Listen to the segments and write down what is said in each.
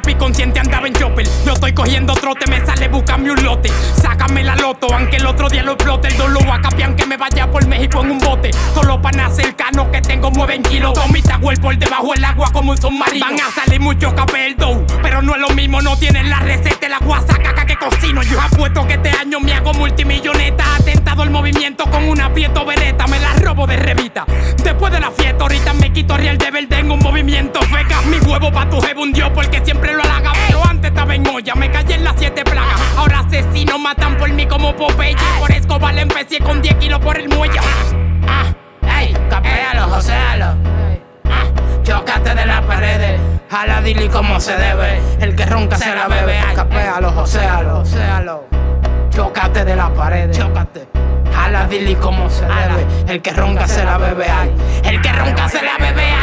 pi consciente andaba en chopper. Yo estoy cogiendo trote, me sale buscame un lote. Sácame la loto, aunque el otro día lo explote. El dolor a capián que me vaya por México en un bote. Solo para cercano que tengo mueven kilos. Tomita por debajo del agua como un submarino. Van a salir muchos capeldos, pero no es lo mismo. No tienen la receta, la guasacaca que cocino. Yo apuesto que este año me hago multimilloneta. Atentado el movimiento con una pieto vereta. Me la robo de revista. Después de la fiesta, ahorita me quito real de verde en un movimiento feca. Mi huevo pa' tu jefe hundió porque olla, me callé en las siete plagas. Ahora asesinos matan por mí como Popeye. Por Escobar le empecé con 10 kilos por el muelle. Ah, ey, capéalo, joséalo. Ah, chocate de la pared. Jala dili como se debe. El que ronca se la bebe. Capéalo, joséalo, joséalo. Chocate de la pared. Chocate. Jala dili como se debe. El que ronca se la bebe. El que ronca se la bebe.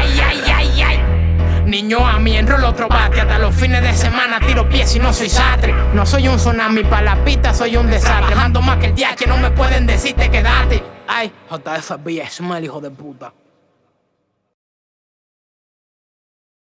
Mí enrolo otro bate. Hasta los fines de semana tiro pies y no soy sastre. No soy un tsunami para la pista, soy un desastre. Mando más que el DH, no me pueden decirte quedate Ay, JFB es mal hijo de puta